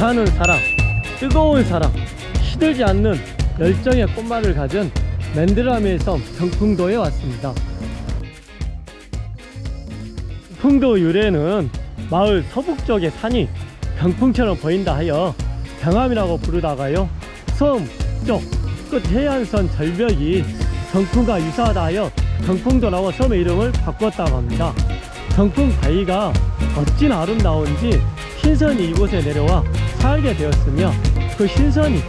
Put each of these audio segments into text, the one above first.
불타는 사랑 뜨거운 사랑 시들지 않는 열정의 꽃말을 가진 맨드라미의 섬 경풍도에 왔습니다. 풍도 유래는 마을 서북쪽의 산이 병풍처럼 보인다 하여 병암이라고 부르다가요 섬쪽 끝 해안선 절벽이 경풍과 유사하다 하여 경풍도라고 섬의 이름을 바꿨다고 합니다. 경풍 바위가 어찌나 아름다운지 신선이 이곳에 내려와 살게 되었으며 그 신선이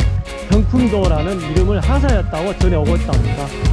경풍도라는 이름을 하사였다고 전해 오고 있답니다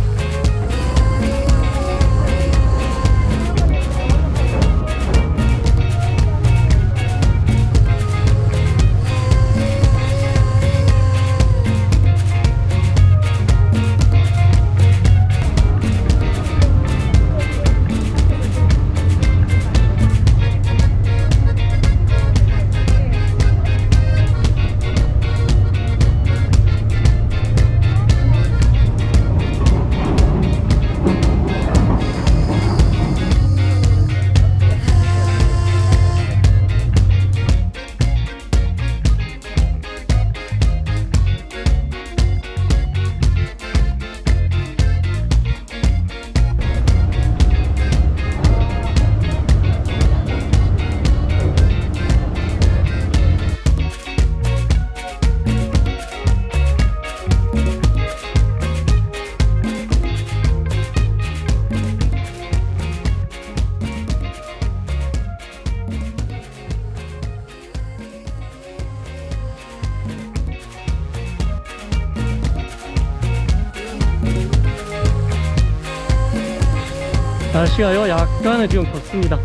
날씨가요 약간은 지금 덥습니다.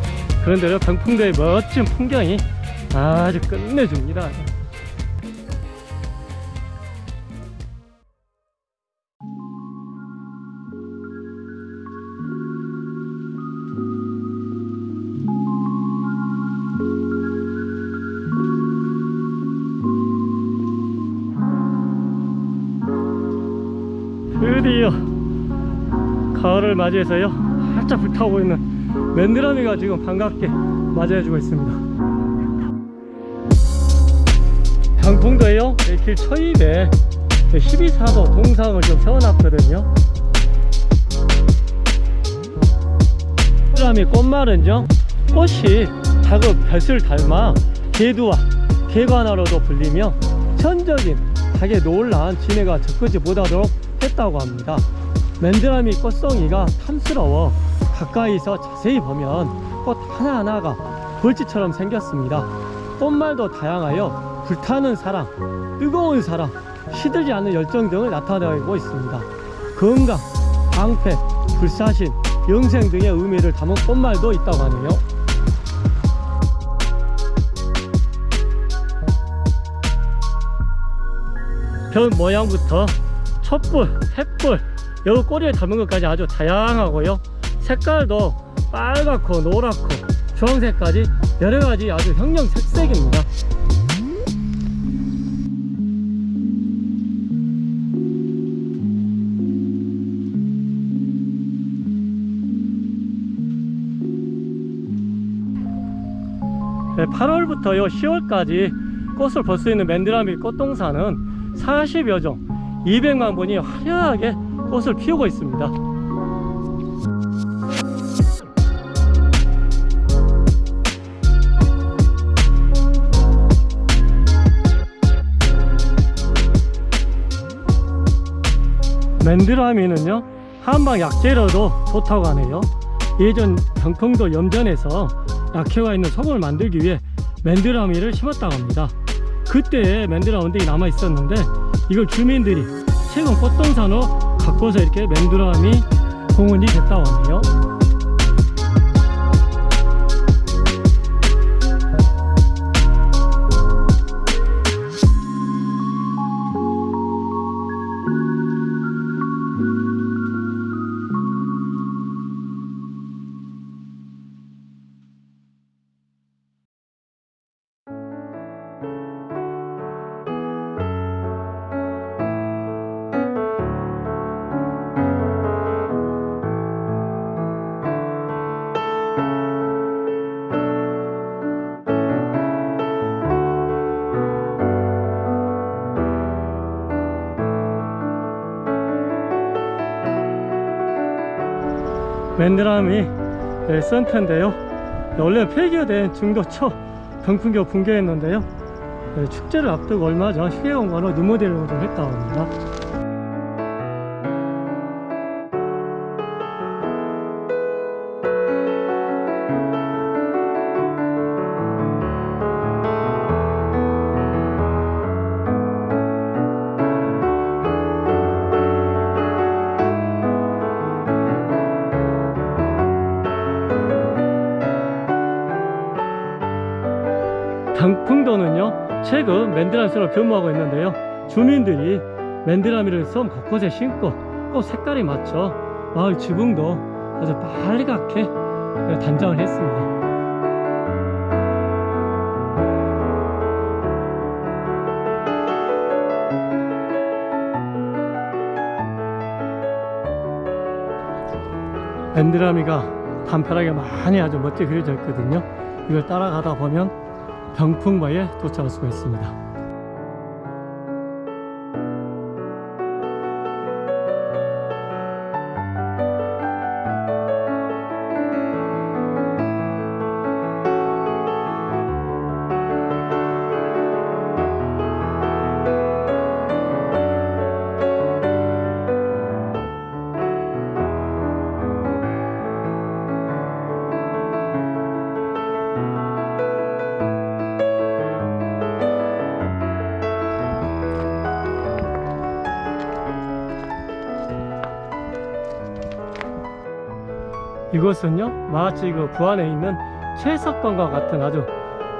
그런데요 병풍도의 멋진 풍경이 아주 끝내줍니다. 드디어 가을을 맞이해서요 활짝 불타오고 있는 맨드라미가 지금 반갑게 맞이해주고 있습니다. 강풍도에요. 길 초입에 12사도 동상을 좀 세워놨거든요. 맨드라미 꽃말은요. 꽃이 작은 벼슬 닮아 개두와 개관화로도 불리며 천적인 닭의 놀라운 진해가 적그지 못하도록 했다고 합니다 맨드라미 꽃송이가 탐스러워 가까이서 자세히 보면 꽃 하나하나가 벌집처럼 생겼습니다. 꽃말도 다양하여 불타는 사랑, 뜨거운 사랑, 시들지 않는 열정 등을 나타내고 있습니다. 건강, 방패, 불사신, 영생 등의 의미를 담은 꽃말도 있다고 하네요. 별 모양부터 촛불, 횃불, 여기 꼬리에 담은 것까지 아주 다양하고요. 색깔도 빨갛고 노랗고 주황색까지 여러가지 아주 형형 색색입니다. 네, 8월부터요 10월까지 꽃을 볼 수 있는 맨드라미 꽃동산은 40여 종 200만 분이 화려하게 꽃을 피우고 있습니다. 맨드라미는요 한방 약재로도 좋다고 하네요. 예전 경풍도 염전에서 약효가 있는 소금을 만들기 위해 맨드라미를 심었다고 합니다. 그때 맨드라 원등이 남아 있었는데 이걸 주민들이 최근 꽃동산으로 바꿔서 이렇게 맨드라미 공원이 됐다고 하네요 맨드라미 네, 센터인데요. 네, 원래 폐기된 중도초 병풍교 붕괴했는데요. 네, 축제를 앞두고 얼마 전 휴게공간으로 누모델로 좀 했다고 합니다 병풍도는요 최근 맨드라미로 변모하고 있는데요. 주민들이 맨드라미를 섬 곳곳에 심고 꼭 색깔이 맞춰 마을 지붕도 아주 빨갛게 단장을 했습니다. 맨드라미가 단편하게 많이 아주 멋지게 그려져 있거든요. 이걸 따라가다 보면 병풍마에 도착할 수가 있습니다 이곳은요 마치 그 부안에 있는 채석관과 같은 아주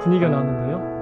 분위기가 나는데요